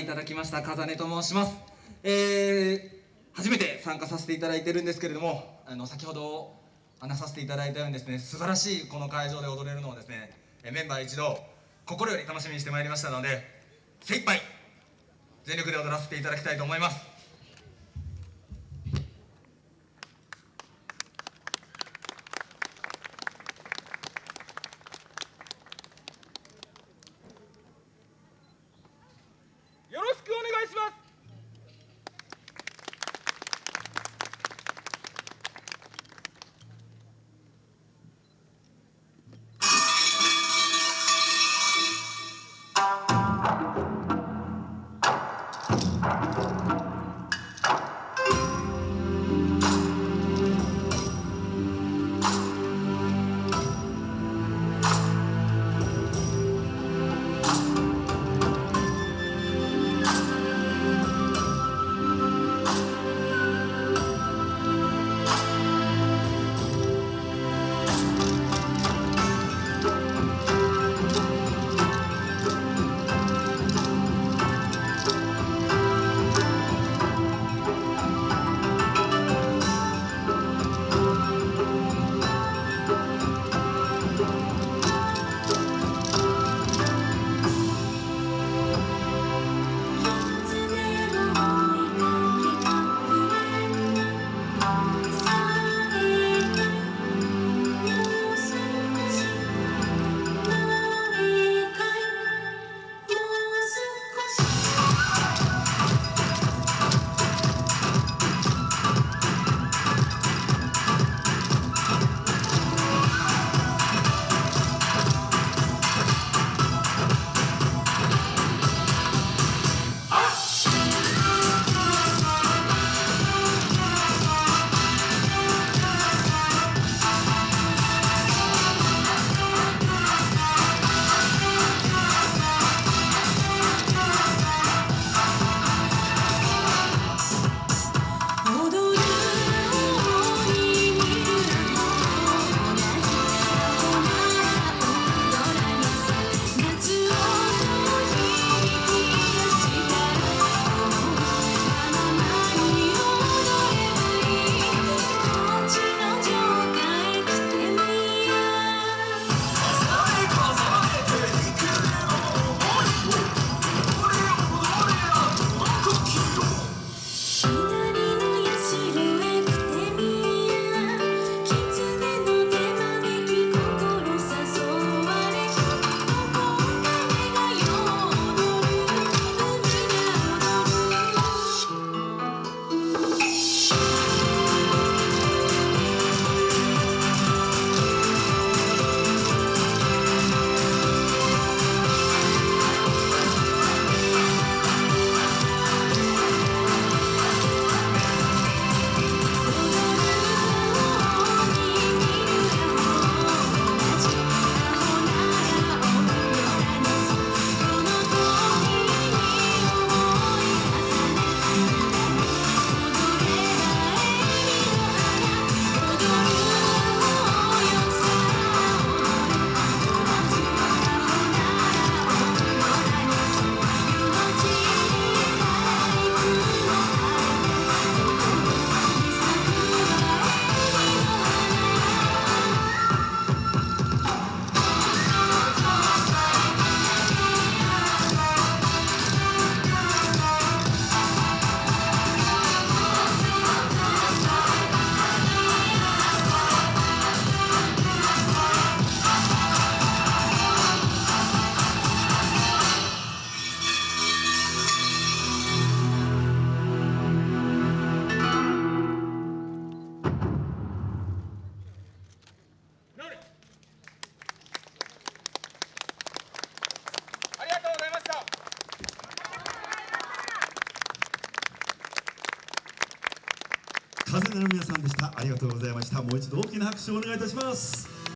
いただきました風音と申します。えー、初めて参加させていただいてるんですけれどもあの先ほど話させていただいたようにですね素晴らしいこの会場で踊れるのをですねメンバー一同心より楽しみにしてまいりましたので精一杯全力で踊らせていただきたいと思います。風の皆さんでした。ありがとうございました。もう一度大きな拍手をお願いいたします。